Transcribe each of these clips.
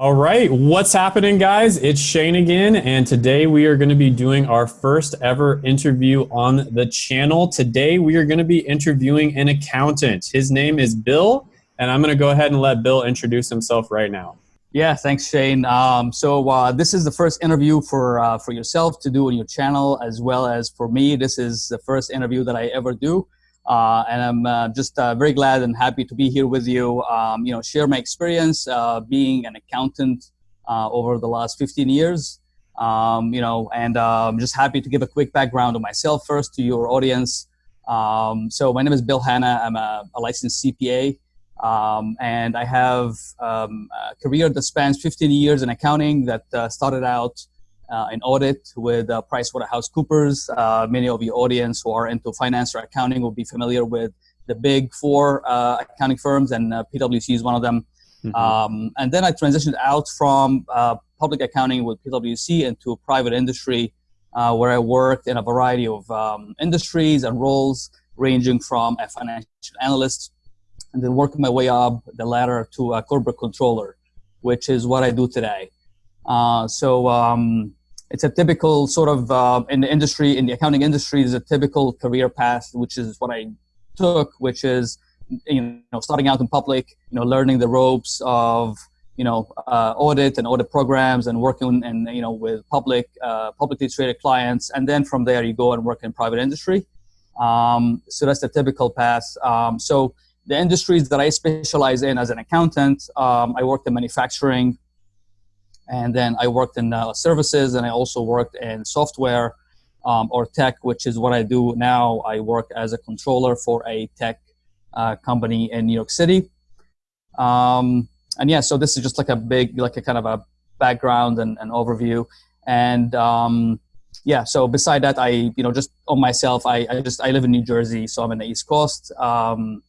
All right, what's happening, guys? It's Shane again, and today we are going to be doing our first ever interview on the channel. Today we are going to be interviewing an accountant. His name is Bill, and I'm going to go ahead and let Bill introduce himself right now. Yeah, thanks, Shane. Um, so uh, this is the first interview for uh, for yourself to do on your channel, as well as for me. This is the first interview that I ever do. Uh, and I'm uh, just uh, very glad and happy to be here with you. Um, you know, share my experience uh, being an accountant uh, over the last 15 years. Um, you know, and I'm um, just happy to give a quick background of myself first to your audience. Um, so my name is Bill Hanna. I'm a, a licensed CPA, um, and I have um, a career that spans 15 years in accounting. That uh, started out uh, in audit with uh, PricewaterhouseCoopers. Uh, many of your audience who are into finance or accounting will be familiar with the big four uh, accounting firms, and uh, PwC is one of them. Mm-hmm. Um, and then I transitioned out from uh, public accounting with PwC into private industry, uh, where I worked in a variety of um, industries and roles, ranging from a financial analyst, and then working my way up the ladder to a corporate controller, which is what I do today. so um, it's a typical sort of uh, in the industry in the accounting industry is a typical career path which is what i took which is you know starting out in public you know learning the ropes of you know uh, audit and audit programs and working and you know with public uh, publicly traded clients. And then from there you go and work in private industry. Um, so that's the typical path. Um, so the industries that i specialize in as an accountant um, i worked in manufacturing and then I worked in uh, services and I also worked in software um, or tech, which is what I do now. I work as a controller for a tech uh, company in New York City. Um, and yeah, so this is just like a big, like a kind of a background and an overview. And um, yeah, so beside that, I, you know, just on myself, I, I just, I live in New Jersey, so I'm in the East Coast. Um,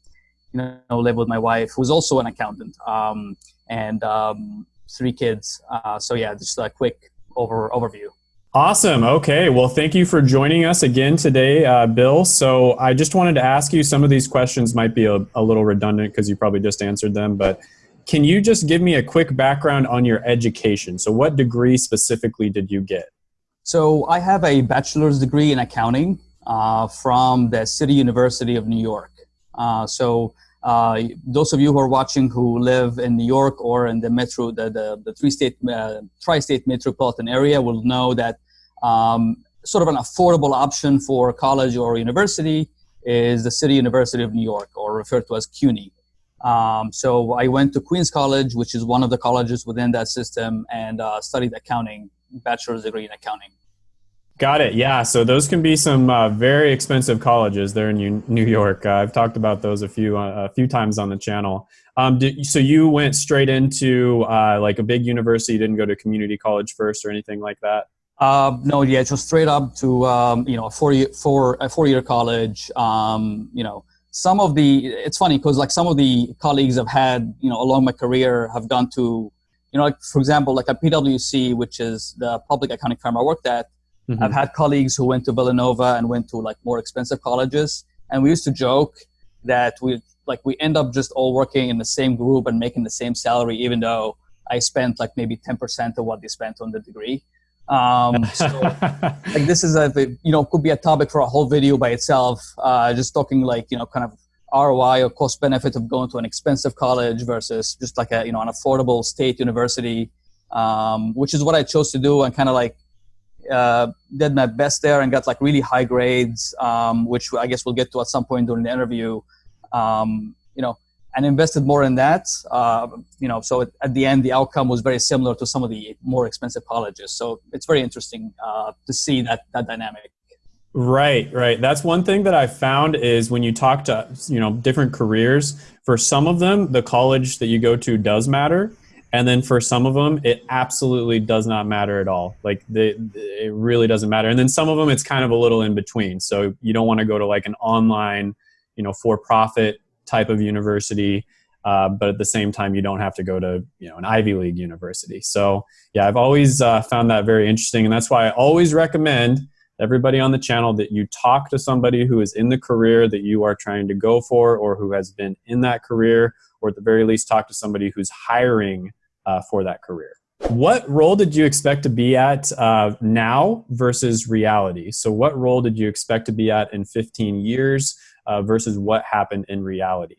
you know, live with my wife, who's also an accountant. Um, and um, three kids. Uh, so yeah, just a quick over overview. Awesome. Okay. Well, thank you for joining us again today, uh, Bill. So I just wanted to ask you some of these questions might be a, a little redundant because you probably just answered them, but can you just give me a quick background on your education? So what degree specifically did you get? So I have a bachelor's degree in accounting uh, from the City University of New York. Uh, so uh, those of you who are watching who live in New York or in the metro, the, the, the three-state, uh, tri-state metropolitan area will know that um, sort of an affordable option for college or university is the City University of New York, or referred to as CUNY. Um, so I went to Queens College, which is one of the colleges within that system, and uh, studied accounting, bachelor's degree in accounting. Got it. Yeah. So those can be some uh, very expensive colleges there in New York. Uh, I've talked about those a few uh, a few times on the channel. Um, did, so you went straight into uh, like a big university. You didn't go to community college first or anything like that. Uh, no, yeah, just straight up to um, you know a four year four a four year college. Um, you know, some of the it's funny because like some of the colleagues I've had you know along my career have gone to you know like for example like at PwC, which is the public accounting firm I worked at Mm-hmm. I've had colleagues who went to Villanova and went to like more expensive colleges, and we used to joke that we like we end up just all working in the same group and making the same salary, even though I spent like maybe ten percent of what they spent on the degree. Um, so, like this is a you know could be a topic for a whole video by itself. Uh, just talking like you know kind of ROI or cost benefit of going to an expensive college versus just like a you know an affordable state university, um, which is what I chose to do and kind of like uh, did my best there and got like really high grades, um, which I guess we'll get to at some point during the interview. Um, you know, and invested more in that. Uh, you know, so at the end, the outcome was very similar to some of the more expensive colleges. So it's very interesting uh, to see that that dynamic. Right, right. That's one thing that I found is when you talk to you know different careers. For some of them, the college that you go to does matter and then for some of them it absolutely does not matter at all. Like the, it really doesn't matter. And then some of them it's kind of a little in between. So you don't want to go to like an online you know for profit type of university uh, but at the same time you don't have to go to you know an ivy league university. So yeah i've always uh, found that very interesting. And that's why i always recommend everybody on the channel that you talk to somebody who is in the career that you are trying to go for or who has been in that career or at the very least talk to somebody who's hiring uh, for that career. What role did you expect to be at uh, now versus reality? So, what role did you expect to be at in 15 years uh, versus what happened in reality?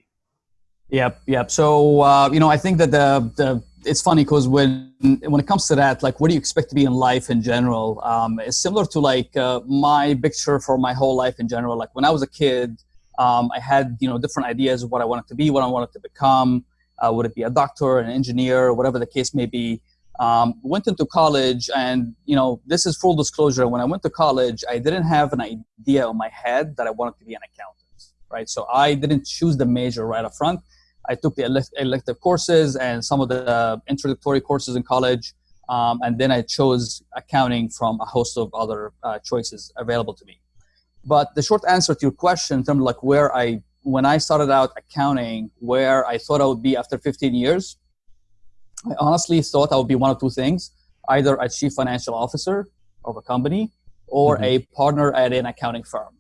Yep, yep. So, uh, you know, I think that the, the it's funny because when when it comes to that, like, what do you expect to be in life in general? Um, it's similar to like uh, my picture for my whole life in general. Like when I was a kid, um, I had you know different ideas of what I wanted to be, what I wanted to become. Uh, would it be a doctor, an engineer, whatever the case may be? Um, went into college, and you know, this is full disclosure. When I went to college, I didn't have an idea in my head that I wanted to be an accountant, right? So I didn't choose the major right up front. I took the elective courses and some of the introductory courses in college. Um, and then I chose accounting from a host of other uh, choices available to me. But the short answer to your question, in terms of like where I, when I started out accounting, where I thought I would be after 15 years, I honestly thought I would be one of two things: either a chief financial officer of a company or mm-hmm. a partner at an accounting firm.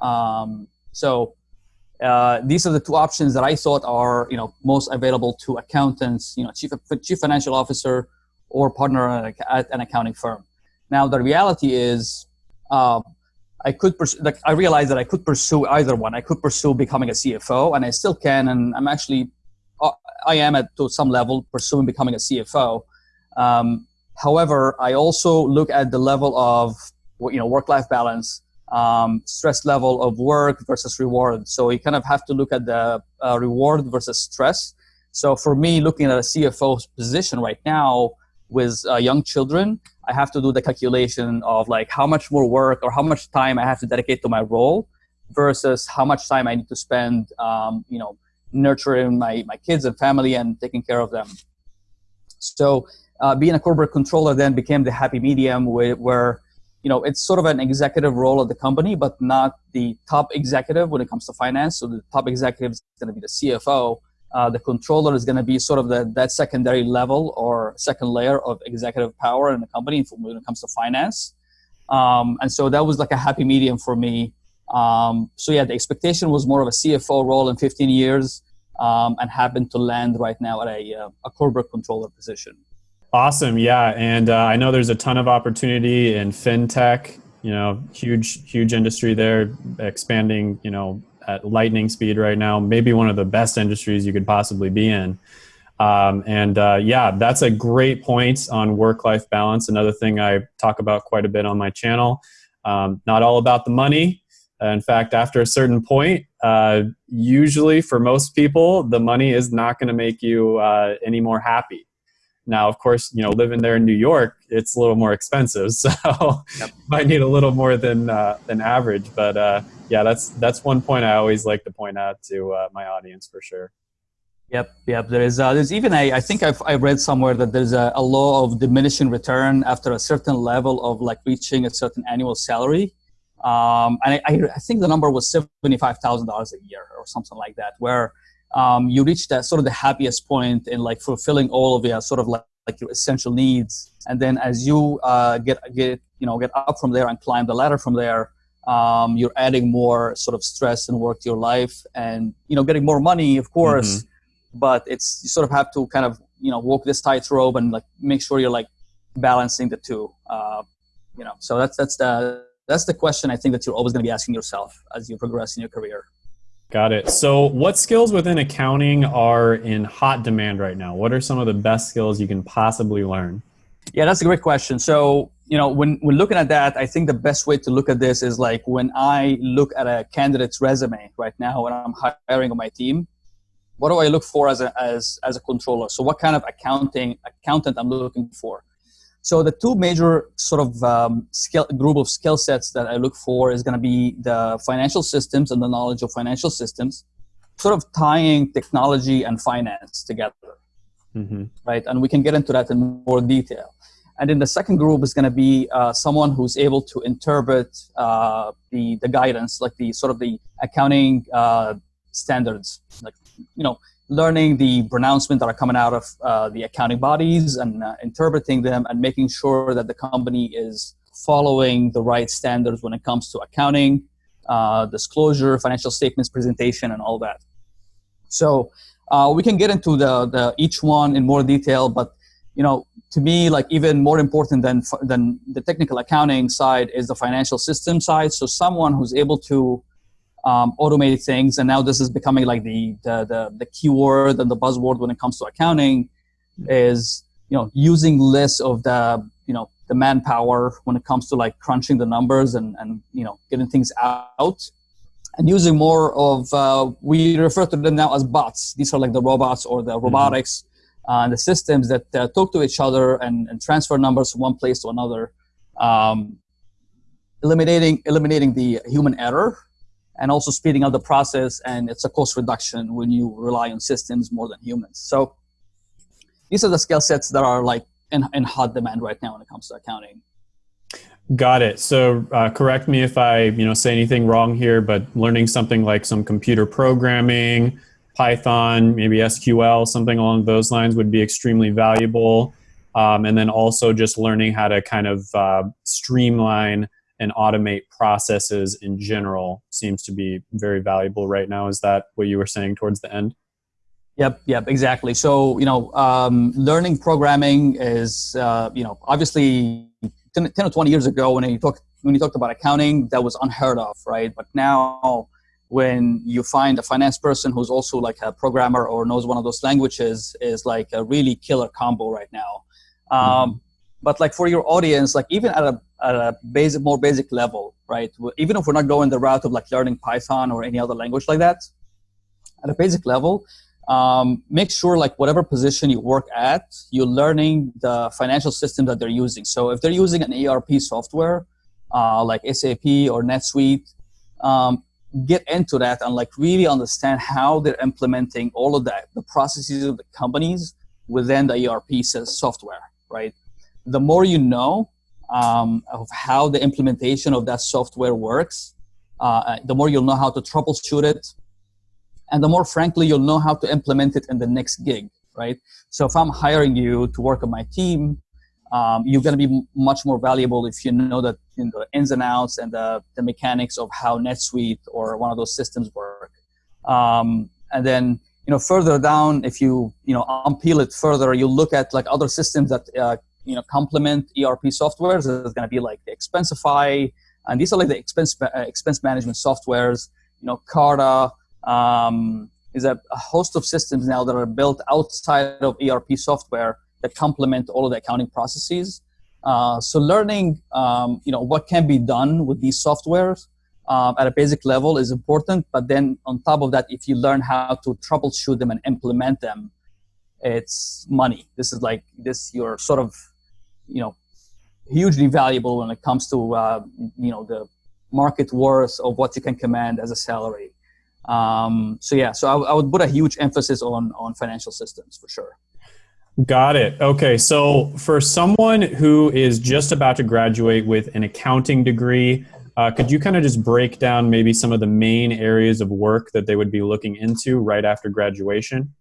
Um, so uh, these are the two options that I thought are you know most available to accountants, you know, chief chief financial officer or partner at an accounting firm. Now the reality is, uh, I could pursue, like I realized that I could pursue either one. I could pursue becoming a CFO, and I still can, and I'm actually uh, I am at to some level pursuing becoming a CFO. Um, however, I also look at the level of you know work life balance um, stress level of work versus reward. So you kind of have to look at the uh, reward versus stress. So for me, looking at a CFO position right now with uh, young children, I have to do the calculation of like how much more work or how much time I have to dedicate to my role versus how much time I need to spend, um, you know, nurturing my, my kids and family and taking care of them. So uh, being a corporate controller then became the happy medium where, where you know, it's sort of an executive role of the company, but not the top executive when it comes to finance. So the top executive is going to be the CFO. Uh, the controller is going to be sort of the, that secondary level or second layer of executive power in the company when it comes to finance. Um, and so that was like a happy medium for me. Um, so yeah, the expectation was more of a CFO role in 15 years um, and happened to land right now at a, uh, a corporate controller position. Awesome. Yeah. And uh, I know there's a ton of opportunity in fintech, you know, huge, huge industry there, expanding, you know, at lightning speed right now, maybe one of the best industries you could possibly be in. Um, and uh, yeah, that's a great point on work life balance. Another thing I talk about quite a bit on my channel. Um, not all about the money. in fact, after a certain point, uh, usually for most people, the money is not going to make you uh, any more happy. Now, of course, you know, living there in New York, it's a little more expensive, so yep. might need a little more than uh, than average. But uh, yeah, that's that's one point I always like to point out to uh, my audience for sure. Yep, yep. There is uh, there's even a I think I've I read somewhere that there's a, a law of diminishing return after a certain level of like reaching a certain annual salary. Um, and I, I think the number was seventy five thousand dollars a year or something like that, where um, you reach that sort of the happiest point in like fulfilling all of your sort of like, like your essential needs and then as you uh, get get you know get up from there and climb the ladder from there um, you're adding more sort of stress and work to your life and you know getting more money of course mm-hmm. but it's you sort of have to kind of you know walk this tightrope and like make sure you're like balancing the two uh, you know so that's that's the that's the question i think that you're always going to be asking yourself as you progress in your career Got it. So, what skills within accounting are in hot demand right now? What are some of the best skills you can possibly learn? Yeah, that's a great question. So, you know, when we're looking at that, I think the best way to look at this is like when I look at a candidate's resume right now when I'm hiring on my team, what do I look for as a as as a controller? So, what kind of accounting accountant I'm looking for? So the two major sort of um, skill, group of skill sets that I look for is going to be the financial systems and the knowledge of financial systems, sort of tying technology and finance together, mm-hmm. right? And we can get into that in more detail. And then the second group is going to be uh, someone who's able to interpret uh, the the guidance, like the sort of the accounting uh, standards, like you know learning the pronouncements that are coming out of uh, the accounting bodies and uh, interpreting them and making sure that the company is following the right standards when it comes to accounting, uh, disclosure, financial statements presentation, and all that. So we can get into the, the each one in more detail, but you know, to me, like even more important than than the technical accounting side is the financial system side. So someone who's able to um, automate things, and now this is becoming like the, the the the keyword and the buzzword when it comes to accounting, is you know using less of the you know the manpower when it comes to like crunching the numbers and and you know getting things out and using more of uh, we refer to them now as bots these are like the robots or the mm-hmm. robotics mm-hmm uh, the systems that uh, talk to each other and, and, transfer numbers from one place to another, um, eliminating eliminating the human error, and also speeding up the process. And it's a cost reduction when you rely on systems more than humans. So these are the skill sets that are like in, in hot demand right now when it comes to accounting. Got it. So uh, correct me if I you know say anything wrong here, but learning something like some computer programming Python, maybe SQL, something along those lines would be extremely valuable. Um, and then also just learning how to kind of uh, streamline and automate processes in general seems to be very valuable right now. Is that what you were saying towards the end? Yep, yep, exactly. So, you know, um, learning programming is, uh, you know, obviously 10, 10, or 20 years ago when you talk when you talked about accounting, that was unheard of, right? But now when you find a finance person who's also like a programmer or knows one of those languages is like a really killer combo right now. Um, mm-hmm. But like for your audience, like even at a, at a basic, more basic level, right? Even if we're not going the route of like learning Python or any other language like that, at a basic level, um, make sure like whatever position you work at, you're learning the financial system that they're using. So if they're using an ERP software uh, like SAP or NetSuite, um, get into that and like really understand how they're implementing all of that, the processes of the companies within the ERP software, right? The more you know um, of how the implementation of that software works, uh, the more you'll know how to troubleshoot it, and the more frankly you'll know how to implement it in the next gig, right? So if I'm hiring you to work on my team, um, you're going to be much more valuable if you know know, the ins and outs and the, the mechanics of how NetSuite or one of those systems work. Um, and then you know further down, if you you know unpeel it further, you look at like other systems that uh, you know complement ERP softwares. There's going to be like the Expensify, and these are like the expense uh, expense management softwares. You know, Carta. Um, is a, a host of systems now that are built outside of ERP software that complement all of the accounting processes. Uh, so learning, um, you know, what can be done with these softwares um, at a basic level is important. But then on top of that, if you learn how to troubleshoot them and implement them, it's money. This is like this. You're sort of, you know, hugely valuable when it comes to uh, you know the market worth of what you can command as a salary. Um, so yeah, so I, I would put a huge emphasis on on financial systems for sure. Got it. Okay. So, for someone who is just about to graduate with an accounting degree, uh, could you kind of just break down maybe some of the main areas of work that they would be looking into right after graduation?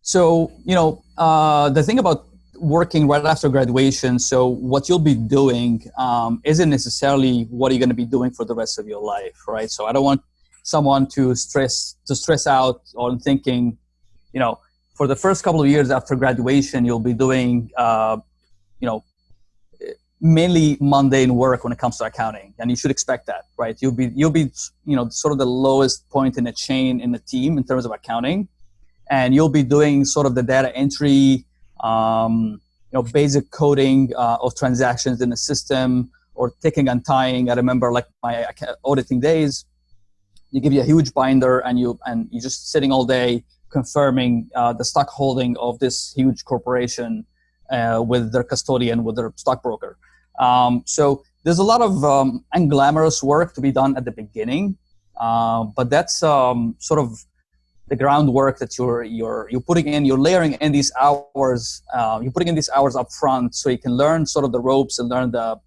So, you know, uh, the thing about working right after graduation, so what you'll be doing um, isn't necessarily what you're going to be doing for the rest of your life, right? So, I don't want someone to stress to stress out on thinking, you know, for the first couple of years after graduation, you'll be doing, uh, you know, mainly mundane work when it comes to accounting, and you should expect that, right? You'll be you'll be you know sort of the lowest point in the chain in the team in terms of accounting, and you'll be doing sort of the data entry, um, you know, basic coding uh, of transactions in the system or ticking and tying. I remember like my auditing days. You give you a huge binder, and you and you're just sitting all day confirming uh, the stock holding of this huge corporation uh, with their custodian, with their stockbroker. Um, so there's a lot of um, unglamorous work to be done at the beginning, uh, but that's um, sort of the groundwork that you're you're you're putting in. You're layering in these hours. Uh, you're putting in these hours up front, so you can learn sort of the ropes and learn the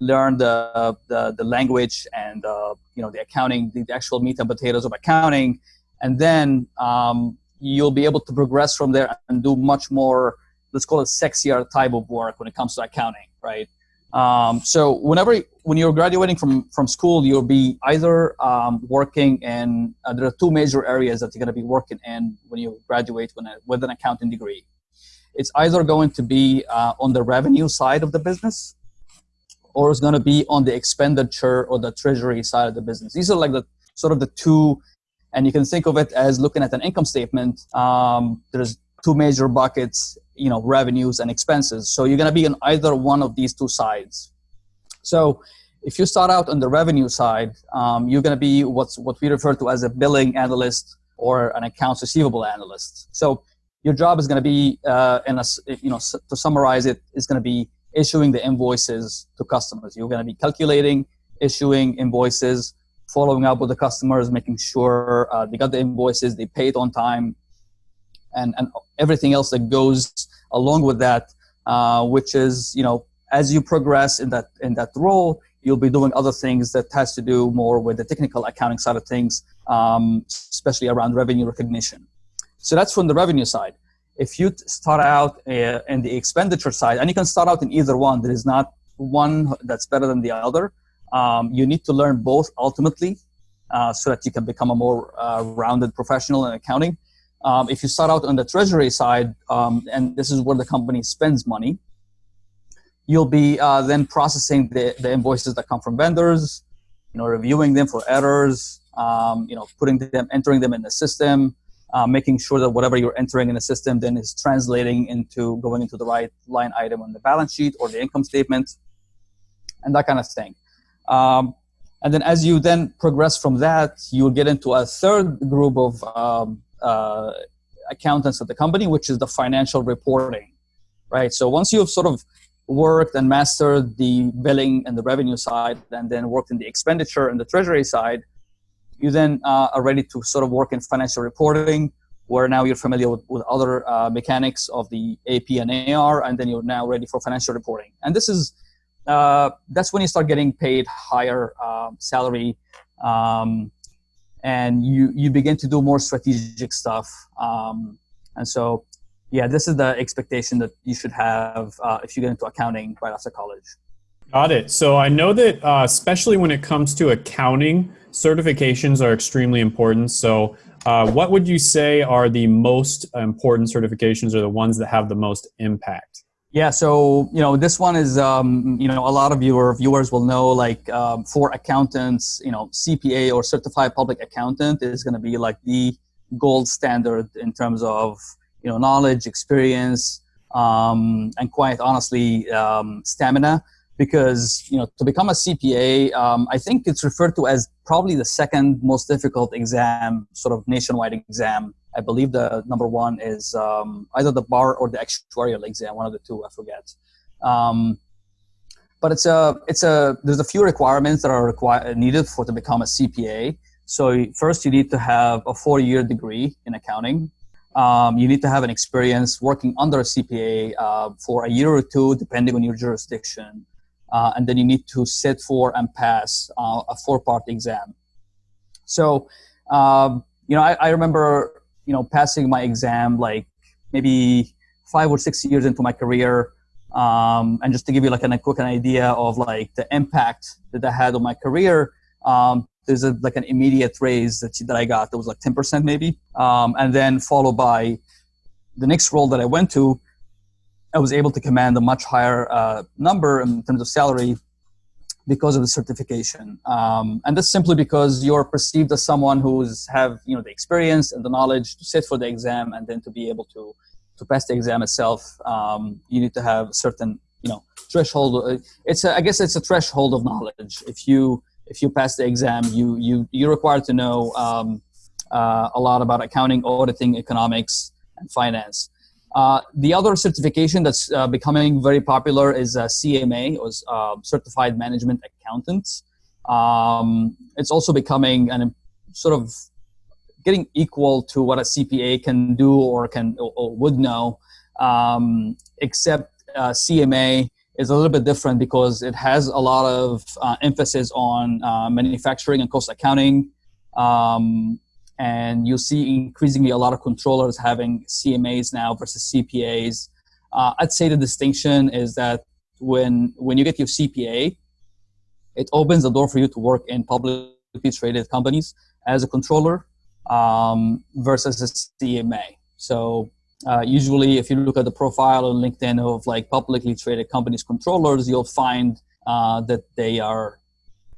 learn the the, the language and uh, you know the accounting, the, the actual meat and potatoes of accounting, and then um, you'll be able to progress from there and do much more let's call it sexier type of work when it comes to accounting right Um, so whenever when you're graduating from from school, you'll be either um, working in uh, there are two major areas that you're going to be working in when you graduate when, with an accounting degree. It's either going to be uh, on the revenue side of the business, or it's going to be on the expenditure or the treasury side of the business. These are like the sort of the two, and you can think of it as looking at an income statement. Um, there's two major buckets you know revenues and expenses. So you're going to be on either one of these two sides. So if you start out on the revenue side um, you're going to be what's what we refer to as a billing analyst or an accounts receivable analyst. So your job is going to be uh, in a you know to summarize it is going to be issuing the invoices to customers. You're going to be calculating issuing invoices following up with the customers making sure uh, they got the invoices they paid on time and, and everything else that goes along with that, uh, which is, you know, as you progress in that, in that role, you'll be doing other things that has to do more with the technical accounting side of things, um, especially around revenue recognition. So that's from the revenue side. If you start out uh, in the expenditure side, and you can start out in either one, there is not one that's better than the other. Um, you need to learn both ultimately uh, so that you can become a more uh, rounded professional in accounting. Um, if you start out on the treasury side, um, and this is where the company spends money, you'll be uh, then processing the, the invoices that come from vendors, you know, reviewing them for errors, um, you know, putting them, entering them in the system, uh, making sure that whatever you're entering in the system then is translating into going into the right line item on the balance sheet or the income statement, and that kind of thing. Um, and then as you then progress from that, you'll get into a third group of um, uh, accountants at the company, which is the financial reporting, right? So once you've sort of worked and mastered the billing and the revenue side, and then worked in the expenditure and the treasury side, you then uh, are ready to sort of work in financial reporting, where now you're familiar with, with other uh, mechanics of the AP and AR, and then you're now ready for financial reporting. And this is uh, that's when you start getting paid higher um, salary um, and you you begin to do more strategic stuff. Um, and so, yeah, this is the expectation that you should have uh, if you get into accounting right after college. Got it. So I know that uh, especially when it comes to accounting, certifications are extremely important. So uh, what would you say are the most important certifications or the ones that have the most impact? Yeah, so you know this one is um, you know a lot of your viewers will know like um, for accountants, you know CPA or certified public accountant is going to be like the gold standard in terms of you know knowledge, experience, um, and quite honestly um, stamina. Because you know to become a CPA, um, I think it's referred to as probably the second most difficult exam, sort of nationwide exam I believe the number one is um, either the bar or the actuarial exam, one of the two, I forget. Um, but it's a, it's a, there's a few requirements that are required, needed for to become a CPA. So first you need to have a four-year degree in accounting. Um, you need to have an experience working under a CPA uh, for a year or two, depending on your jurisdiction. Uh, and then you need to sit for and pass uh, a four-part exam. So, um, you know, I, I, remember you know, passing my exam like maybe five or six years into my career. Um, and just to give you like an, a quick an idea of like the impact that I had on my career, um, there's a, like an immediate raise that, that I got that was like 10% maybe. Um, and then followed by the next role that I went to, I was able to command a much higher uh, number in terms of salary because of the certification. Um, and that's simply because you're perceived as someone who's have you know the experience and the knowledge to sit for the exam and then to be able to to pass the exam itself. Um, you need to have certain you know threshold. Uh, it's a, I guess it's a threshold of knowledge. If you if you pass the exam, you you you're required to know um, uh, a lot about accounting, auditing, economics, and finance. Uh, the other certification that's uh, becoming very popular is uh, CMA, or uh, Certified Management Accountant. Um, it's also becoming an sort of getting equal to what a CPA can do or can or, or would know, um, except uh, CMA is a little bit different because it has a lot of emphasis on manufacturing and cost accounting. Um, and you'll see increasingly a lot of controllers having CMAs now versus CPAs. Uh, I'd say the distinction is that when when you get your CPA, it opens the door for you to work in publicly traded companies as a controller um, versus a CMA. So uh, usually, if you look at the profile on LinkedIn of like publicly traded companies controllers, you'll find uh, that they are,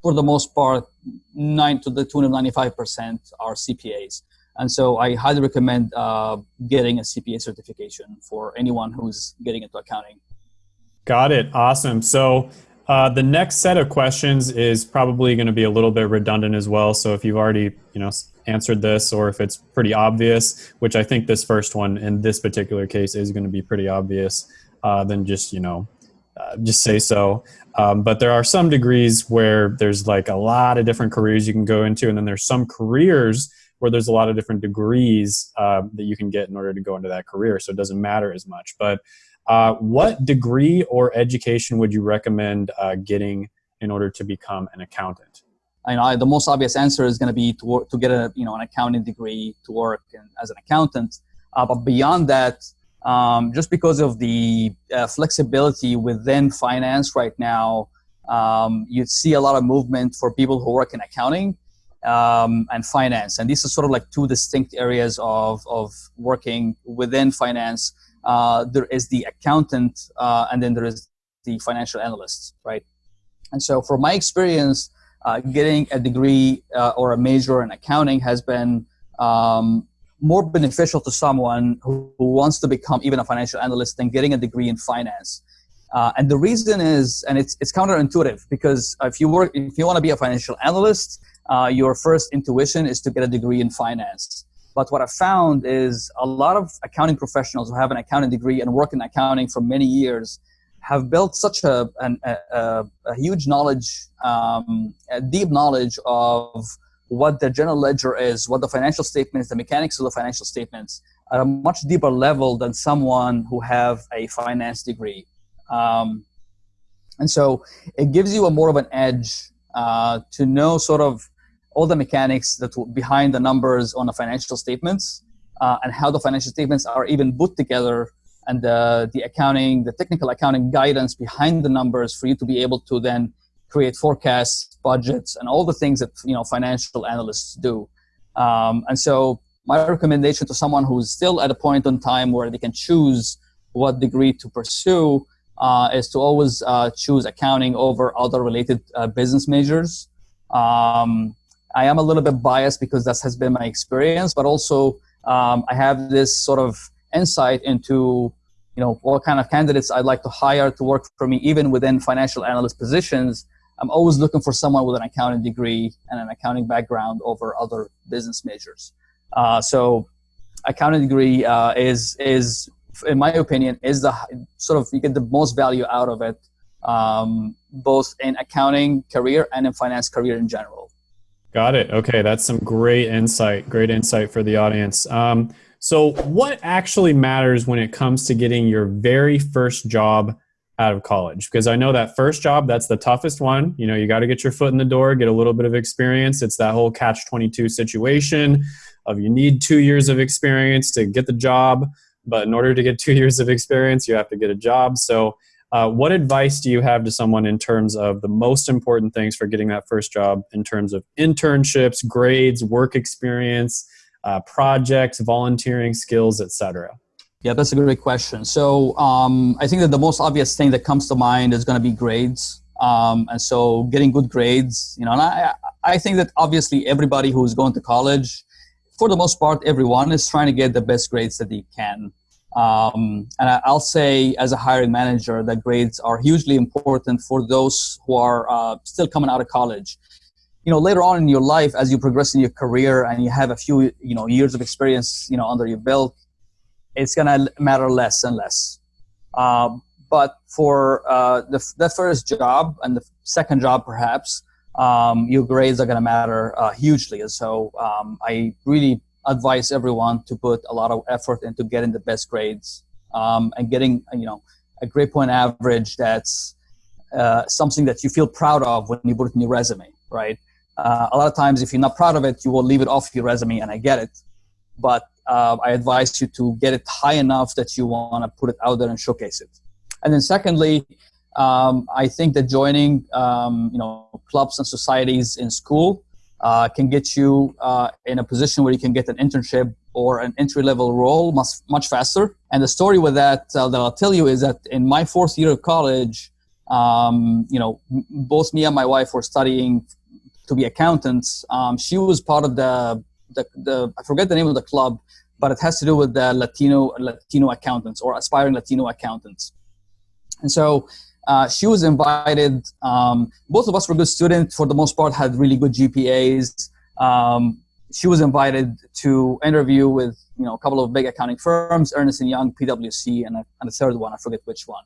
for the most part, nine to the tune of 95% are CPAs. And so I highly recommend uh, getting a CPA certification for anyone who's getting into accounting. Got it. Awesome. So uh, the next set of questions is probably going to be a little bit redundant as well. So if you've already, you know, answered this, or if it's pretty obvious, which I think this first one in this particular case is going to be pretty obvious, uh, then just you know, uh, just say so. Um, but there are some degrees where there's like a lot of different careers you can go into, and then there's some careers where there's a lot of different degrees uh, that you can get in order to go into that career. So it doesn't matter as much. But uh, what degree or education would you recommend uh, getting in order to become an accountant? I know the most obvious answer is going to be to work, to get a you know an accounting degree to work in, as an accountant. Uh, but beyond that, um, just because of the uh, flexibility within finance right now, um, you see a lot of movement for people who work in accounting um, and finance. And these are sort of like two distinct areas of, of working within finance. Uh, there is the accountant, uh, and then there is the financial analyst, right? And so, from my experience, uh, getting a degree uh, or a major in accounting has been um, more beneficial to someone who, who, wants to become even a financial analyst than getting a degree in finance. Uh, and the reason is, and it's, it's counterintuitive because if you work, if you want to be a financial analyst, uh, your first intuition is to get a degree in finance. But what I found is a lot of accounting professionals who have an accounting degree and work in accounting for many years have built such a, an, a, a, huge knowledge, um, a deep knowledge of what the general ledger is, what the financial statements, the mechanics of the financial statements, at a much deeper level than someone who have a finance degree. Um, and so it gives you a more of an edge uh, to know sort of all the mechanics that behind the numbers on the financial statements uh, and how the financial statements are even put together and the, the accounting, the technical accounting guidance behind the numbers for you to be able to then create forecasts, budgets, and all the things that you know financial analysts do. Um, and so my recommendation to someone who's still at a point in time where they can choose what degree to pursue uh, is to always uh, choose accounting over other related uh, business majors. Um, I am a little bit biased because that has been my experience, but also um, I have this sort of insight into you know what kind of candidates I'd like to hire to work for me, even within financial analyst positions. I'm always looking for someone with an accounting degree and an accounting background over other business majors. Uh, so, accounting degree uh, is is, in my opinion, is the sort of you get the most value out of it, um, both in accounting career and in finance career in general. Got it. Okay, that's some great insight. Great insight for the audience. Um, so, what actually matters when it comes to getting your very first job out of college? Because I know that first job, that's the toughest one. You know, you got to get your foot in the door, get a little bit of experience. It's that whole catch 22 situation of you need two years of experience to get the job. But in order to get two years of experience, you have to get a job. So, uh, what advice do you have to someone in terms of the most important things for getting that first job in terms of internships, grades, work experience, uh, projects, volunteering skills, etc.? Yeah, that's a great question. So um, I think that the most obvious thing that comes to mind is going to be grades. Um, and so getting good grades, you know, and I, I think that obviously everybody who's going to college, for the most part, everyone is trying to get the best grades that they can. Um, and I'll say, as a hiring manager, that grades are hugely important for those who are uh, still coming out of college. You know, later on in your life, as you progress in your career and you have a few, you know, years of experience, you know, under your belt, it's gonna matter less and less. Uh, but for uh, the, the first job and the second job, perhaps, um, your grades are gonna matter uh, hugely. And so um, I really advise everyone to put a lot of effort into getting the best grades um, and getting you know a grade point average that's uh, something that you feel proud of when you put it in your resume right uh, a lot of times if you're not proud of it you will leave it off your resume and i get it but uh, i advise you to get it high enough that you want to put it out there and showcase it and then secondly um, I think that joining, um, you know, clubs and societies in school uh, can get you uh, in a position where you can get an internship or an entry level role much much faster. And the story with that uh, that I'll tell you is that in my fourth year of college, um, you know, both me and my wife were studying to be accountants. Um, she was part of the, the the I forget the name of the club, but it has to do with the Latino Latino accountants or aspiring Latino accountants. And so uh, she was invited. Um, both of us were good students for the most part, had really good GPAs. Um, she was invited to interview with you know a couple of big accounting firms, Ernst and Young, PwC, and a, and a third one. I forget which one.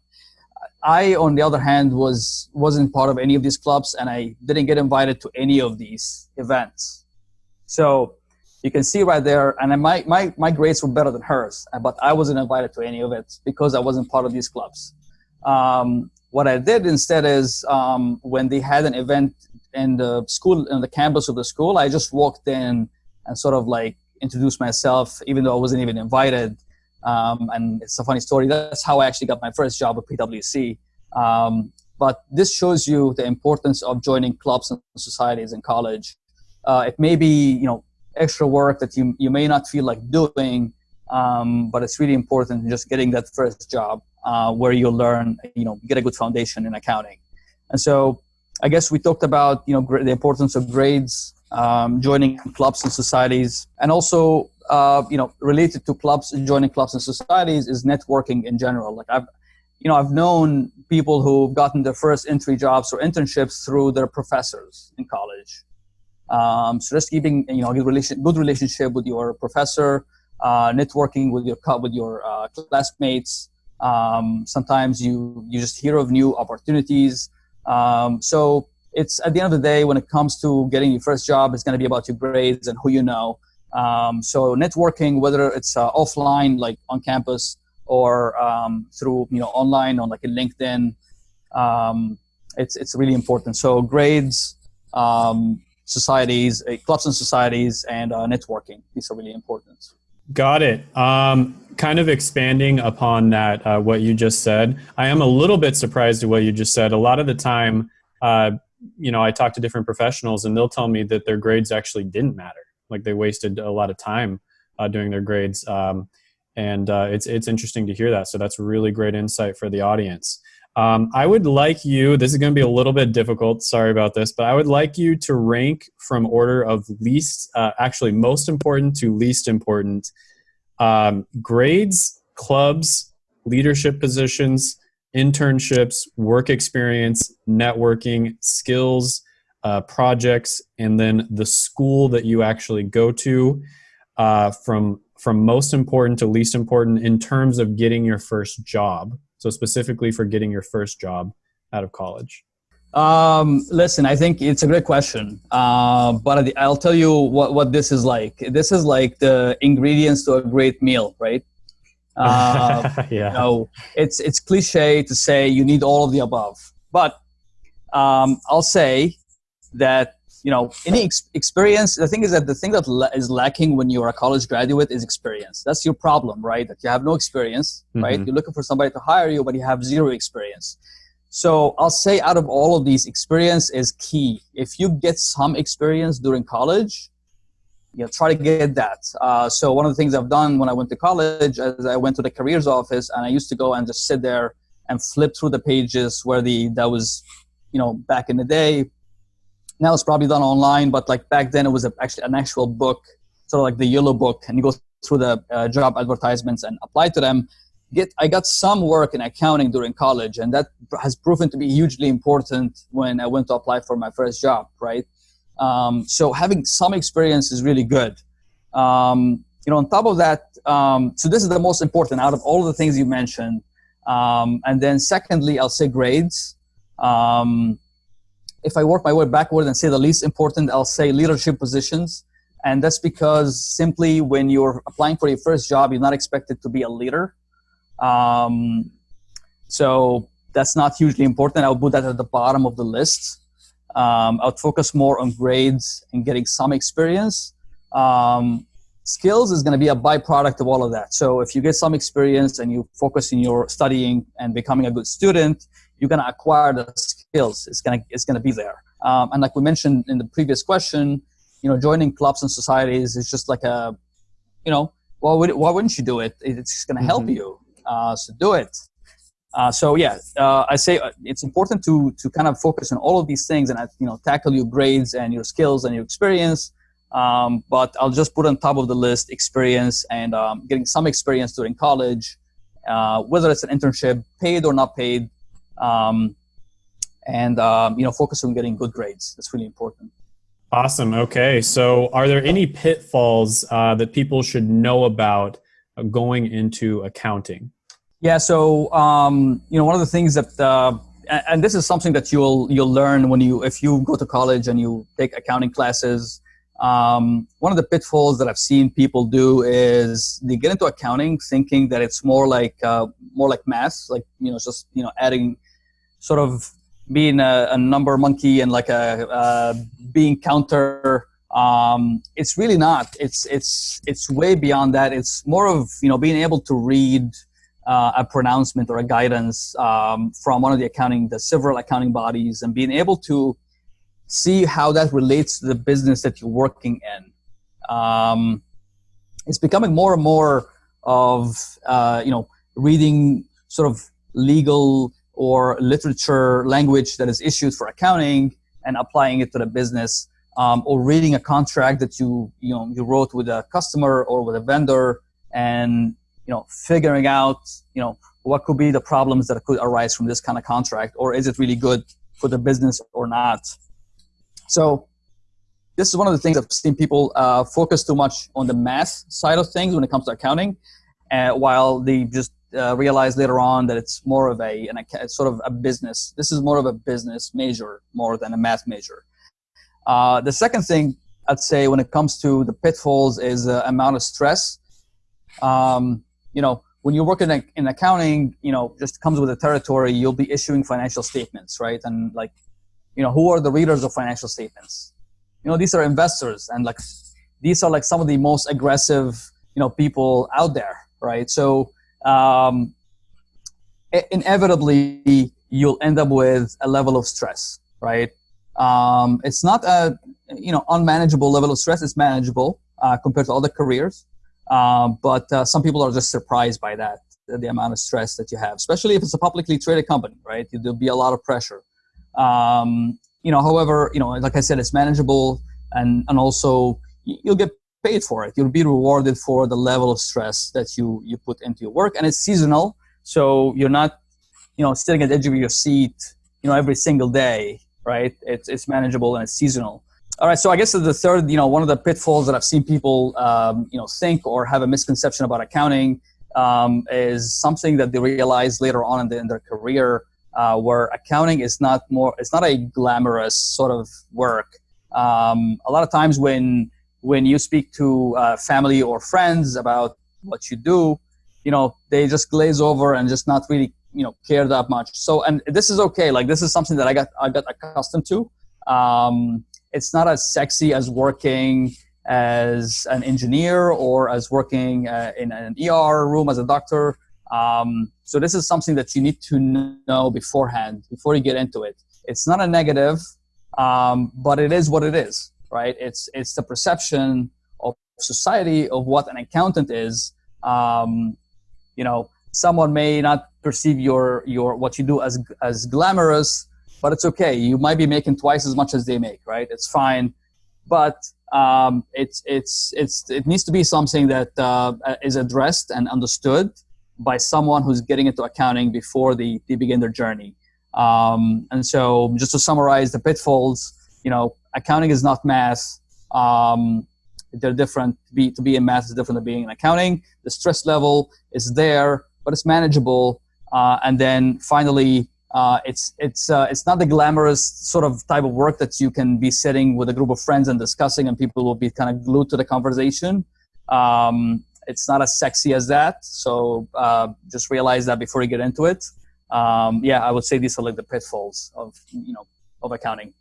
I, on the other hand, was wasn't part of any of these clubs, and I didn't get invited to any of these events. So you can see right there, and my my my grades were better than hers, but I wasn't invited to any of it because I wasn't part of these clubs. Um, what I did instead is um, when they had an event in the school, in the campus of the school, I just walked in and sort of like introduced myself, even though I wasn't even invited. Um, and it's a funny story. That's how I actually got my first job at PwC. Um, but this shows you the importance of joining clubs and societies in college. Uh, it may be, you know, extra work that you, you may not feel like doing, um, but it's really important just getting that first job uh, where you learn, you know, get a good foundation in accounting. And so I guess we talked about, you know, the importance of grades, um, joining clubs and societies, and also, uh, you know, related to clubs, joining clubs and societies is networking in general. Like I've, you know, I've known people who've gotten their first entry jobs or internships through their professors in college. Um, so just keeping, you know, good, relation, good relationship with your professor, uh, networking with your with your uh, classmates, um, sometimes you you just hear of new opportunities. Um, so it's at the end of the day, when it comes to getting your first job, it's going to be about your grades and who you know. Um, so networking, whether it's uh, offline, like on campus, or um, through you know online on like a LinkedIn, um, it's it's really important. So grades, um, societies, uh, clubs and societies, and uh, networking. These are really important. Got it. Um, kind of expanding upon that, uh, what you just said, I am a little bit surprised at what you just said. A lot of the time, uh, you know, I talk to different professionals and they'll tell me that their grades actually didn't matter. Like they wasted a lot of time uh, doing their grades. Um, and uh, it's, it's interesting to hear that. So that's really great insight for the audience. Um, I would like you, this is going to be a little bit difficult, sorry about this, but I would like you to rank from order of least, uh, actually most important to least important um, grades, clubs, leadership positions, internships, work experience, networking, skills, uh, projects, and then the school that you actually go to uh, from, from most important to least important in terms of getting your first job. So specifically for getting your first job out of college. Um, listen, I think it's a great question, uh, but I'll tell you what, what this is like. This is like the ingredients to a great meal, right? Uh, yeah. You know, it's it's cliche to say you need all of the above, but um, I'll say that you know any ex- experience. The thing is that the thing that la- is lacking when you're a college graduate is experience. That's your problem, right? That you have no experience, mm-hmm. right? You're looking for somebody to hire you, but you have zero experience. So I'll say out of all of these, experience is key. If you get some experience during college, you know, try to get that. Uh, so one of the things I've done when I went to college, as I went to the careers office, and I used to go and just sit there and flip through the pages where the that was, you know, back in the day. Now it's probably done online, but like back then it was a, actually an actual book, sort of like the yellow book, and you go through the uh, job advertisements and apply to them get I got some work in accounting during college, and that has proven to be hugely important when I went to apply for my first job. Right, um, so having some experience is really good. Um, you know, on top of that, um, so this is the most important out of all the things you mentioned. Um, and then secondly, I'll say grades. Um, if I work my way backward and say the least important, I'll say leadership positions. And that's because simply when you're applying for your first job, you're not expected to be a leader. Um, so that's not hugely important. I would put that at the bottom of the list. Um, I would focus more on grades and getting some experience. Um, skills is going to be a byproduct of all of that. So if you get some experience and you focus in your studying and becoming a good student, you're going to acquire the skills. It's going to it's going to be there. Um, and like we mentioned in the previous question, you know, joining clubs and societies is just like a, you know, why would why wouldn't you do it? It's going to help mm-hmm. you. Uh, so do it. Uh, so yeah, uh, I say uh, it's important to to kind of focus on all of these things and uh, you know tackle your grades and your skills and your experience. Um, but I'll just put on top of the list experience and um, getting some experience during college, uh, whether it's an internship, paid or not paid, um, and um, you know focus on getting good grades. That's really important. Awesome. Okay, so are there any pitfalls uh, that people should know about going into accounting? Yeah, so um, you know, one of the things that, uh, and this is something that you'll you'll learn when you if you go to college and you take accounting classes. Um, one of the pitfalls that I've seen people do is they get into accounting thinking that it's more like uh, more like math, like you know, just you know, adding sort of being a, a number monkey and like a uh, bean counter. Um, it's really not. It's it's it's way beyond that. It's more of you know being able to read uh, a pronouncement or a guidance um, from one of the accounting, the several accounting bodies, and being able to see how that relates to the business that you're working in. Um, it's becoming more and more of uh, you know reading sort of legal or literature language that is issued for accounting and applying it to the business, um, or reading a contract that you you know you wrote with a customer or with a vendor and you know, figuring out, you know, what could be the problems that could arise from this kind of contract, or is it really good for the business or not? So this is one of the things I've seen people uh, focus too much on the math side of things when it comes to accounting, uh, while they just uh, realize later on that it's more of a an, sort of a business. This is more of a business major more than a math major. Uh, the second thing I'd say when it comes to the pitfalls is the amount of stress. Um, you know, when you work in, in accounting, you know, just comes with the territory, you'll be issuing financial statements, right? And like, you know, who are the readers of financial statements? You know, these are investors and like, these are like some of the most aggressive, you know, people out there, right? So, um, inevitably you'll end up with a level of stress, right? Um, it's not a, you know, unmanageable level of stress. It's manageable uh, compared to other careers. Um, but uh, some people are just surprised by that, the amount of stress that you have, especially if it's a publicly traded company, right? There'll be a lot of pressure. Um, you know, however, you know, like I said, it's manageable and, and also you'll get paid for it. You'll be rewarded for the level of stress that you, you put into your work and it's seasonal. So you're not, you know, sitting at the edge of your seat, you know, every single day, right? It's, it's manageable and it's seasonal. All right, so I guess the third, you know, one of the pitfalls that I've seen people, um, you know, think or have a misconception about accounting um, is something that they realize later on in, the, in their career, uh, where accounting is not more, it's not a glamorous sort of work. Um, a lot of times when when you speak to uh, family or friends about what you do, you know, they just glaze over and just not really, you know, care that much. So, and this is okay. Like this is something that I got I got accustomed to. Um, it's not as sexy as working as an engineer or as working uh, in an ER room as a doctor. Um, so this is something that you need to know beforehand before you get into it. It's not a negative, um, but it is what it is, right? It's it's the perception of society of what an accountant is. Um, you know, someone may not perceive your your what you do as as glamorous, but it's okay. You might be making twice as much as they make, right? It's fine, but um, it's it's it's it needs to be something that uh, is addressed and understood by someone who's getting into accounting before they, they begin their journey. Um, and so, just to summarize the pitfalls, you know, accounting is not math. Um, they're different. To be, to be in math is different than being in accounting. The stress level is there, but it's manageable. Uh, and then finally, uh, it's it's uh, it's not the glamorous sort of type of work that you can be sitting with a group of friends and discussing, and people will be kind of glued to the conversation. Um, it's not as sexy as that, so uh, just realize that before you get into it. Um, yeah, I would say these are like the pitfalls of you know of accounting.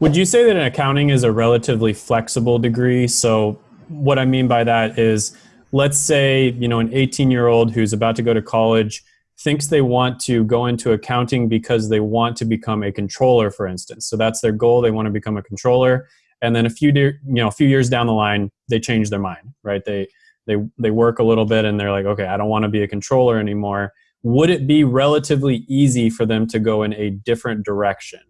Would you say that an accounting is a relatively flexible degree? So what I mean by that is, let's say you know an 18 year old who's about to go to college thinks they want to go into accounting because they want to become a controller, for instance. So that's their goal. They want to become a controller, and then a few de- you know a few years down the line, they change their mind, right? They they they work a little bit and they're like, okay, I don't want to be a controller anymore. Would it be relatively easy for them to go in a different direction?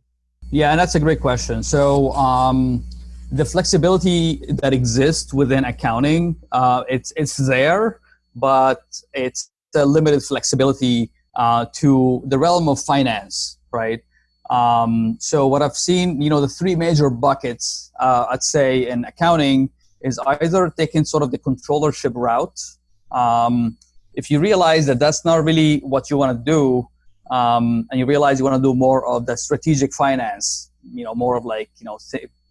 Yeah, and that's a great question. So. Um, the flexibility that exists within accounting, uh, it's it's there, but it's a limited flexibility uh, to the realm of finance, right? Um, so what I've seen, you know, the three major buckets, uh, I'd say in accounting is either taking sort of the controllership route. Um, if you realize that that's not really what you want to do, um, and you realize you want to do more of the strategic finance, you know, more of like, you know,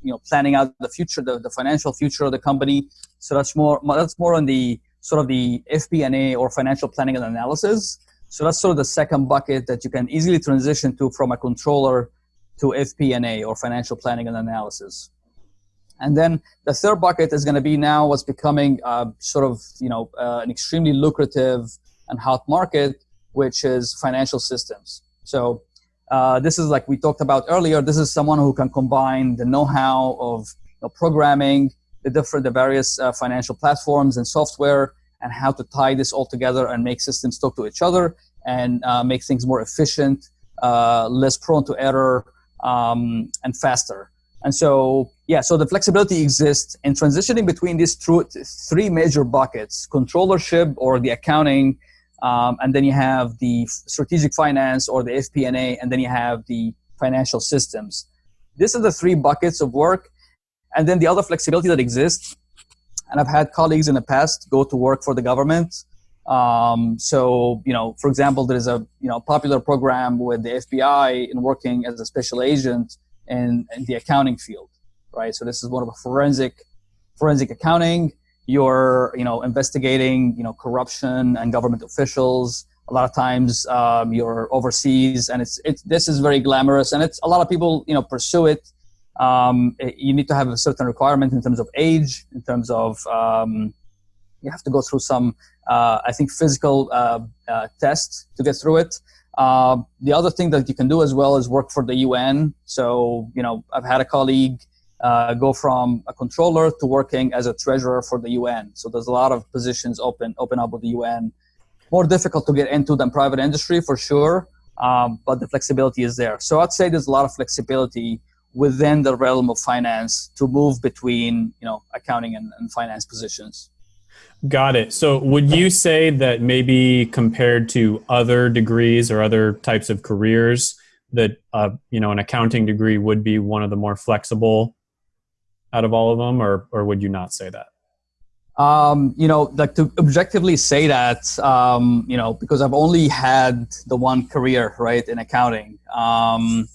you know, planning out the future, the, the financial future of the company. So that's more, that's more on the sort of the FP&A or financial planning and analysis. So that's sort of the second bucket that you can easily transition to from a controller to FP&A or financial planning and analysis. And then the third bucket is going to be now what's becoming uh, sort of you know uh, an extremely lucrative and hot market, which is financial systems. So uh, this is like we talked about earlier. This is someone who can combine the know-how of you know, programming, the different, the various uh, financial platforms and software, and how to tie this all together and make systems talk to each other and uh, make things more efficient, uh, less prone to error, um, and faster. And so, yeah, so the flexibility exists in transitioning between these three major buckets: controllership or the accounting um, and then you have the strategic finance or the FP&A, and then you have the financial systems. These are the three buckets of work. And then the other flexibility that exists, and I've had colleagues in the past go to work for the government. Um, so, you know, for example, there is a you know popular program with the FBI in working as a special agent in, in the accounting field, right? So this is one of a forensic forensic accounting you're you know investigating you know corruption and government officials. A lot of times um, you're overseas and it's it's this is very glamorous and it's a lot of people you know pursue it. Um, you need to have a certain requirement in terms of age in terms of um, you have to go through some uh, i think physical uh, uh, test to get through it. Uh, the other thing that you can do as well is work for the un so you know i've had a colleague uh, go from a controller to working as a treasurer for the UN. So there's a lot of positions open open up with the UN. More difficult to get into than private industry for sure, um, but the flexibility is there. So I'd say there's a lot of flexibility within the realm of finance to move between you know accounting and, and finance positions. Got it. So would you say that maybe compared to other degrees or other types of careers, that uh, you know an accounting degree would be one of the more flexible out of all of them, or or would you not say that? Um, you know, like to objectively say that, um, you know, because I've only had the one career, right, in accounting. Um,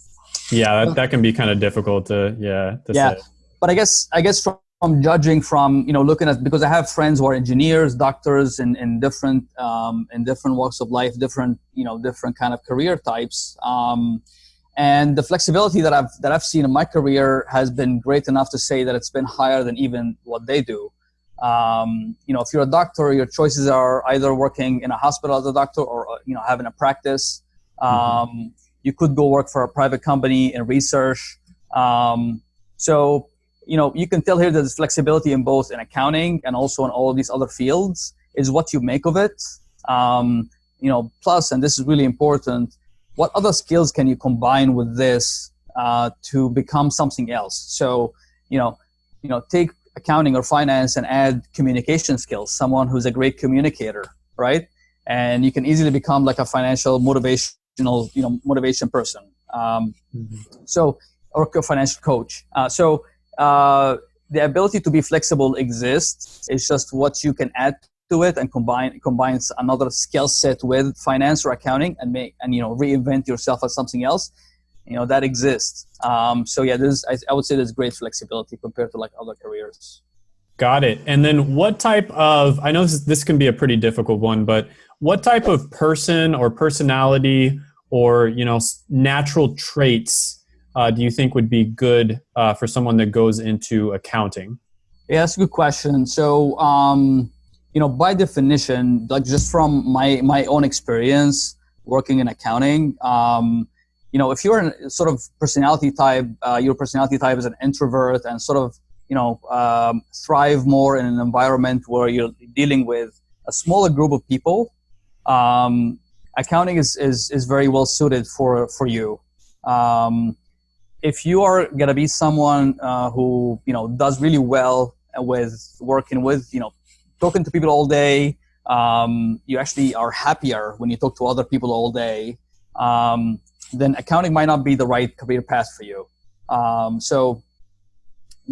yeah, that, that can be kind of difficult to, yeah. To yeah, say. but I guess, I guess from, from, judging from, you know, looking at, because I have friends who are engineers, doctors in, in different, um, in different walks of life, different, you know, different kind of career types. And the flexibility that I've that I've seen in my career has been great enough to say that it's been higher than even what they do. Um, you know, if you're a doctor, your choices are either working in a hospital as a doctor or uh, you know having a practice. Mm-hmm. Um, mm-hmm. You could go work for a private company in research. Um, so you know you can tell here that there's flexibility in both in accounting and also in all of these other fields. Is what you make of it. Um, you know, plus, and this is really important what other skills can you combine with this uh, to become something else? So, you know, you know, take accounting or finance and add communication skills. Someone who's a great communicator, right? And you can easily become like a financial motivational, you know, motivation person. Um, mm-hmm. So, or a financial coach. Uh, so, uh, the ability to be flexible exists. It's just what you can add to it and combine combines another skill set with finance or accounting and make and you know reinvent yourself as something else you know that exists. Um, so yeah there's I, I would say there's great flexibility compared to like other careers. Got it. And then what type of i know this, this can be a pretty difficult one but what type of person or personality or you know natural traits uh, do you think would be good uh, for someone that goes into accounting? Yeah that's a good question. So um, you know, by definition, like just from my my own experience, working in accounting. Um, you know, if you're a sort of personality type, uh, your personality type is an introvert and sort of, you know, um, thrive more in an environment where you're dealing with a smaller group of people, um, accounting is, is, is very well suited for, for you. Um, if you are going to be someone uh, who, you know, does really well with working with, you know, talking to people all day, um, you actually are happier when you talk to other people all day. Um, then accounting might not be the right career path for you. Um, so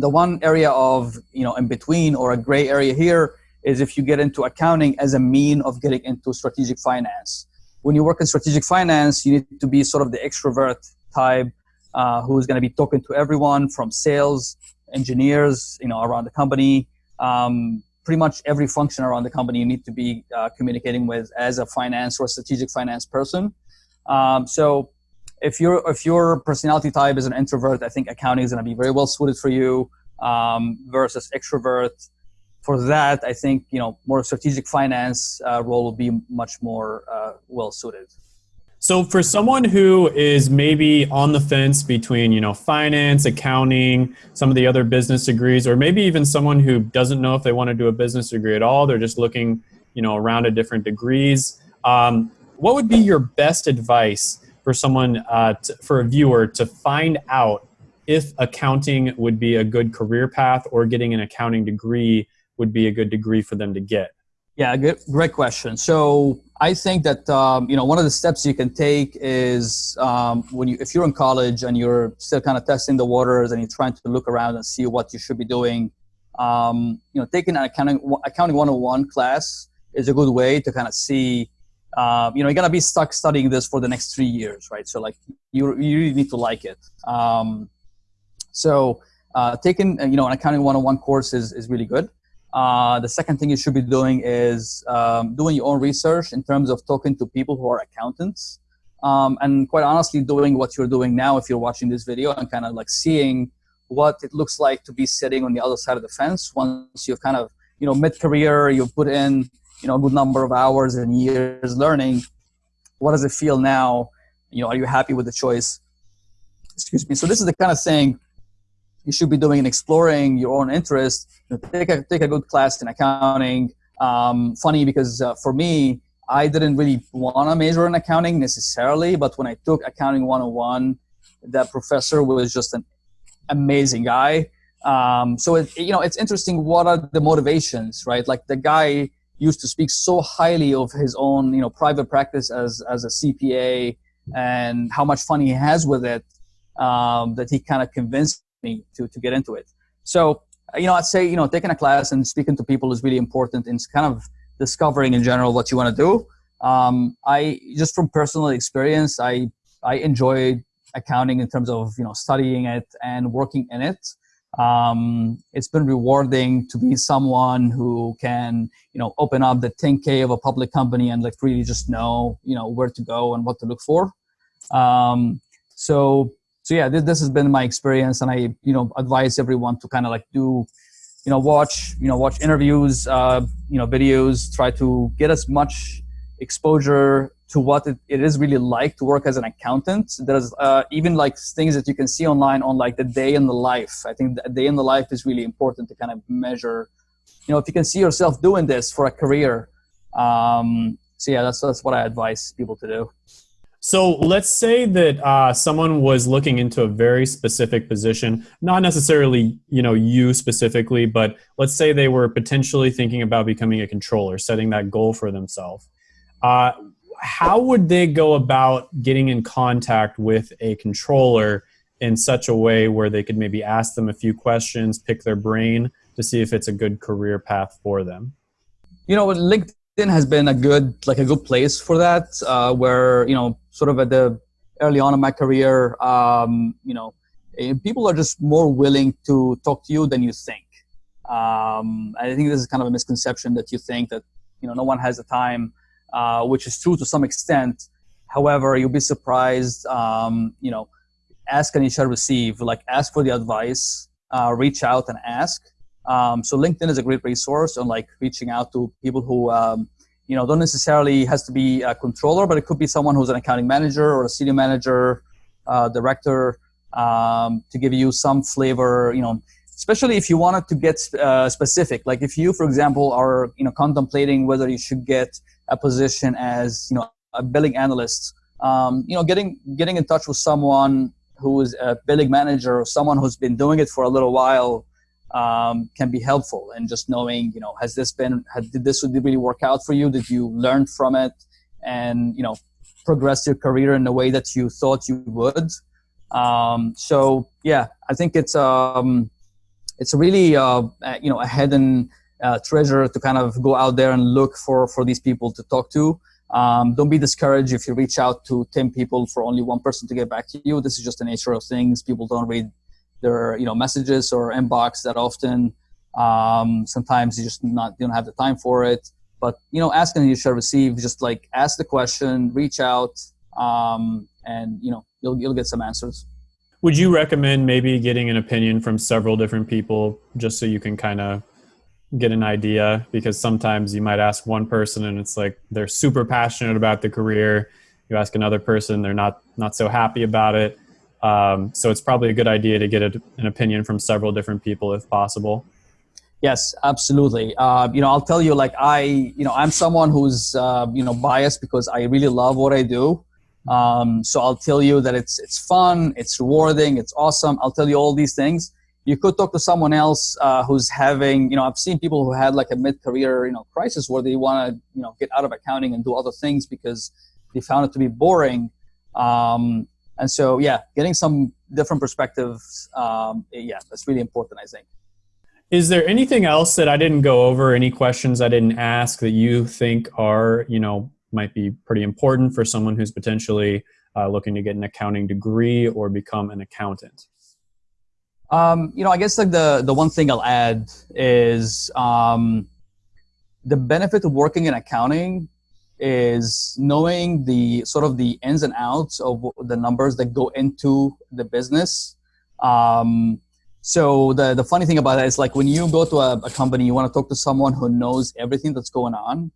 the one area of, you know, in between or a gray area here is if you get into accounting as a mean of getting into strategic finance. When you work in strategic finance, you need to be sort of the extrovert type uh, who's going to be talking to everyone from sales, engineers, you know, around the company. Um, pretty much every function around the company you need to be uh, communicating with as a finance or strategic finance person. Um, so if your if your personality type is an introvert, I think accounting is going to be very well suited for you um, versus extrovert. For that, I think you know more strategic finance uh, role will be much more uh, well suited. So for someone who is maybe on the fence between, you know, finance, accounting, some of the other business degrees, or maybe even someone who doesn't know if they want to do a business degree at all, they're just looking, you know, around at different degrees. Um, what would be your best advice for someone, uh, to, for a viewer, to find out if accounting would be a good career path or getting an accounting degree would be a good degree for them to get? Yeah, good, great question. So I think that um, you know one of the steps you can take is um, when you if you're in college and you're still kind of testing the waters and you're trying to look around and see what you should be doing. Um, you know, taking an accounting accounting 101 class is a good way to kind of see uh, you know, you're gonna be stuck studying this for the next three years, right? So like you, you really need to like it. Um, so uh, taking, uh, you know, an accounting 101 course is, is really good. Uh, the second thing you should be doing is um, doing your own research in terms of talking to people who are accountants. Um, and quite honestly, doing what you're doing now, if you're watching this video and kind of like seeing what it looks like to be sitting on the other side of the fence once you've kind of, you know, mid-career, you've put in you know a good number of hours and years learning what does it feel now? You know are you happy with the choice? Excuse me. So this is the kind of thing you should be doing in exploring your own interest you know, take a take a good class in accounting. Um, funny because uh, for me i didn't really want to major in accounting necessarily but when i took accounting 101 that professor was just an amazing guy. Um, so it, you know it's interesting what are the motivations right? Like the guy used to speak so highly of his own, you know, private practice as, as a CPA and how much fun he has with it um, that he kind of convinced me to, to get into it. So, you know, I'd say, you know, taking a class and speaking to people is really important in kind of discovering in general what you want to do. Um, I, just from personal experience, I, I enjoy accounting in terms of, you know, studying it and working in it um, it's been rewarding to be someone who can you know open up the 10k of a public company and like really just know you know where to go and what to look for um, so so yeah this, this has been my experience and i you know advise everyone to kind of like do you know watch you know watch interviews uh, you know videos try to get as much exposure to what it, it is really like to work as an accountant. There's uh, even like things that you can see online on like the day in the life. I think the day in the life is really important to kind of measure. You know, if you can see yourself doing this for a career. Um, so yeah, that's that's what I advise people to do. So let's say that uh, someone was looking into a very specific position, not necessarily you know you specifically, but let's say they were potentially thinking about becoming a controller, setting that goal for themselves. Uh, how would they go about getting in contact with a controller in such a way where they could maybe ask them a few questions, pick their brain to see if it's a good career path for them? You know, LinkedIn has been a good, like a good place for that, uh, where, you know, sort of at the early on in my career, um, you know, eh, people are just more willing to talk to you than you think. Um, I think this is kind of a misconception that you think that, you know, no one has the time uh, which is true to some extent. However, you'll be surprised. Um, you know, ask and you shall receive. Like ask for the advice, uh, reach out and ask. Um, so LinkedIn is a great resource on like reaching out to people who um, you know, don't necessarily has to be a controller, but it could be someone who's an accounting manager or a senior manager, uh, director, um, to give you some flavor, you know, especially if you wanted to get uh, specific. Like if you, for example, are, you know, contemplating whether you should get a position as, you know, a billing analyst, um, you know, getting, getting in touch with someone who is a billing manager or someone who's been doing it for a little while um, can be helpful. And just knowing you know has this been had, did this really work out for you? Did you learn from it and you know progress your career in the way that you thought you would? Um, so yeah i think it's um, it's really uh, you know a hidden uh, treasure to kind of go out there and look for for these people to talk to. Um, don't be discouraged if you reach out to 10 people for only one person to get back to you. This is just the nature of things. People don't read their you know messages or inbox that often. Um, sometimes you just not you don't have the time for it. But you know, asking you shall receive. Just like ask the question, reach out, um, and you know you'll you'll get some answers. Would you recommend maybe getting an opinion from several different people just so you can kind of get an idea? Because sometimes you might ask one person and it's like they're super passionate about the career. You ask another person, they're not not so happy about it. Um, so it's probably a good idea to get a, an opinion from several different people if possible. Yes, absolutely. Uh, you know, I'll tell you, like I, you know, I'm someone who's, uh, you know, biased because I really love what I do. Um, so I'll tell you that it's it's fun, it's rewarding, it's awesome. I'll tell you all these things. You could talk to someone else uh, who's having, you know, I've seen people who had like a mid-career, you know, crisis where they want to, you know, get out of accounting and do other things because they found it to be boring. Um, and so, yeah, getting some different perspectives, um, yeah, that's really important, I think. Is there anything else that I didn't go over? Any questions I didn't ask that you think are, you know, might be pretty important for someone who's potentially uh, looking to get an accounting degree or become an accountant? Um, you know, I guess like the the one thing I'll add is um, the benefit of working in accounting is knowing the sort of the ins and outs of the numbers that go into the business. Um, so the, the funny thing about that is like when you go to a, a company, you want to talk to someone who knows everything that's going on.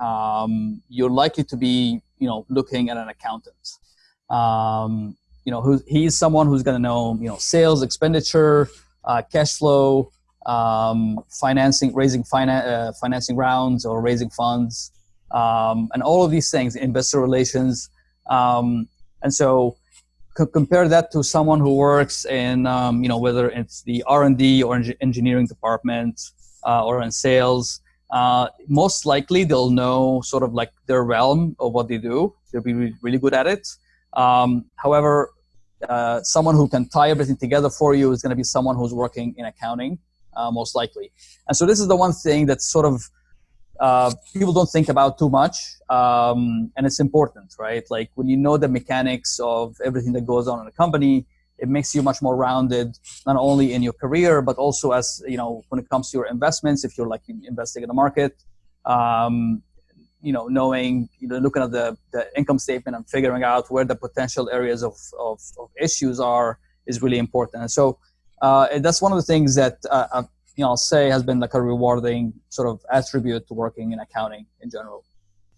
Um, you're likely to be, you know, looking at an accountant. Um, you know, who, he's someone who's going to know, you know, sales, expenditure, uh, cash flow, um, financing, raising finan- uh, financing rounds or raising funds um, and all of these things, investor relations. Um, and so compare that to someone who works in, um, you know, whether it's the R&D or engineering department uh, or in sales, uh, most likely they'll know sort of like their realm of what they do. They'll be really good at it. Um, however, uh, someone who can tie everything together for you is going to be someone who's working in accounting, uh, most likely. And so this is the one thing that's sort of uh, people don't think about too much um, and it's important right? Like when you know the mechanics of everything that goes on in a company it makes you much more rounded not only in your career but also as you know when it comes to your investments if you're like investing in the market um, you know knowing you know looking at the, the income statement and figuring out where the potential areas of, of, of issues are is really important. And so uh, that's one of the things that uh, you know, I'll say has been like a rewarding sort of attribute to working in accounting in general.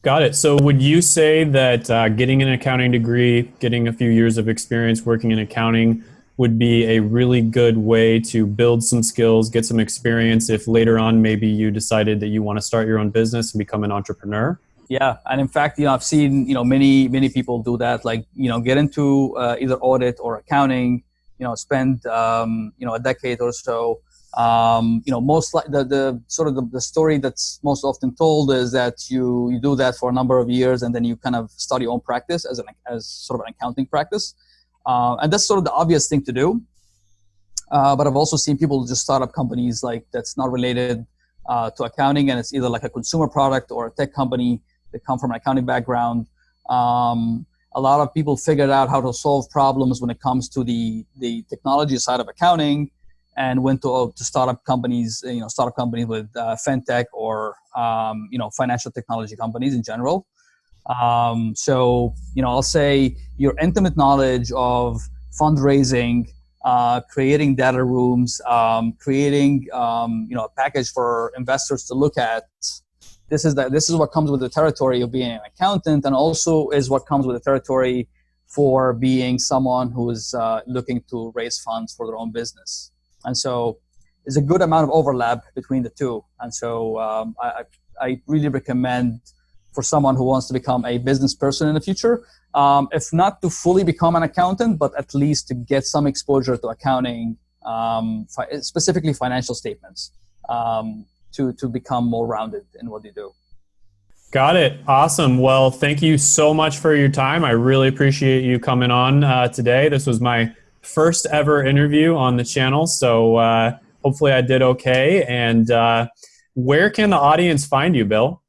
Got it. So, would you say that uh, getting an accounting degree, getting a few years of experience working in accounting, would be a really good way to build some skills, get some experience if later on maybe you decided that you want to start your own business and become an entrepreneur? Yeah, and in fact, you know, I've seen you know many many people do that. Like you know, get into uh, either audit or accounting. You know, spend um, you know a decade or so um, you know, most like the, the sort of the, the, story that's most often told is that you, you do that for a number of years and then you kind of start your own practice as an, as sort of an accounting practice. Uh, and that's sort of the obvious thing to do. Uh, but I've also seen people just start up companies like that's not related uh, to accounting and it's either like a consumer product or a tech company that come from an accounting background. Um, a lot of people figured out how to solve problems when it comes to the, the technology side of accounting and went to, uh, to startup companies, you know, startup companies with uh, fintech or, um, you know, financial technology companies in general. Um, so, you know, I'll say your intimate knowledge of fundraising, uh, creating data rooms, um, creating, um, you know, a package for investors to look at, this is that this is what comes with the territory of being an accountant, and also is what comes with the territory for being someone who is uh, looking to raise funds for their own business. And so there's a good amount of overlap between the two. And so um, I, I really recommend for someone who wants to become a business person in the future, um, if not to fully become an accountant, but at least to get some exposure to accounting, um, fi- specifically financial statements, um, to, to become more rounded in what you do. Got it. Awesome. Well, thank you so much for your time. I really appreciate you coming on uh, today. This was my first ever interview on the channel, so uh, hopefully I did okay. And uh, where can the audience find you, Bill?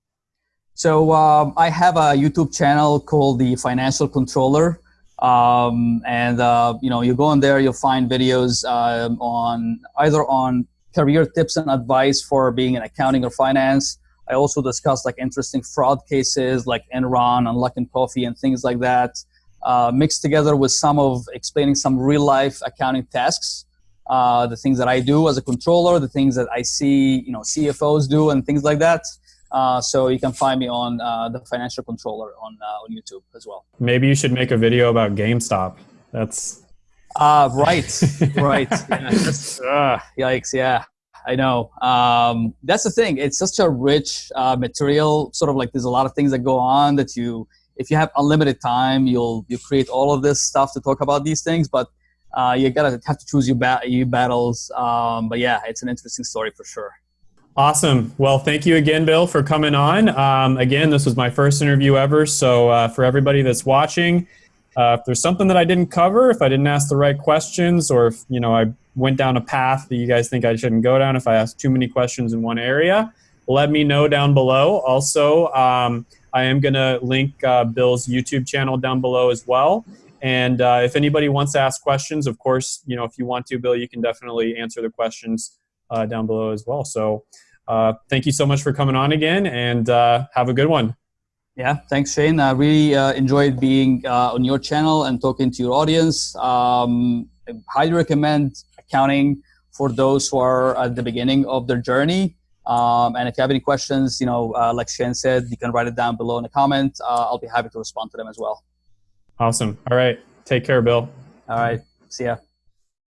So um, I have a YouTube channel called the Financial Controller, um, and uh, you know you go in there, you'll find videos um, on either on career tips and advice for being in accounting or finance I also discuss like interesting fraud cases like Enron and Luckin Coffee and things like that, uh, mixed together with some of explaining some real life accounting tasks, uh, the things that I do as a controller, the things that I see you know CFOs do and things like that. Uh, so you can find me on uh, the Financial Controller on uh, on YouTube as well. Maybe you should make a video about GameStop. That's uh, right, right. Yeah, yikes! Yeah. I know. Um, that's the thing. It's such a rich uh, material. Sort of like there's a lot of things that go on that you, if you have unlimited time, you'll you create all of this stuff to talk about these things. But uh, you gotta have to choose your ba- your battles. Um, but yeah, it's an interesting story for sure. Awesome. Well, thank you again, Bill, for coming on. Um, again, this was my first interview ever. So uh, for everybody that's watching, uh, if there's something that I didn't cover, if I didn't ask the right questions, or if you know I went down a path that you guys think I shouldn't go down, if I asked too many questions in one area, let me know down below. Also, um, I am going to link uh, Bill's YouTube channel down below as well. And uh, if anybody wants to ask questions, of course, you know, if you want to, Bill, you can definitely answer the questions uh, down below as well. So, uh, thank you so much for coming on again, and uh, have a good one. Yeah, thanks, Shane. I really uh, enjoyed being on your channel and talking to your audience. Um, I highly recommend accounting for those who are at the beginning of their journey. Um, and if you have any questions, you know, uh, like Shane said, you can write it down below in the comment. Uh, I'll be happy to respond to them as well. Awesome. All right. Take care, Bill. All right. See ya.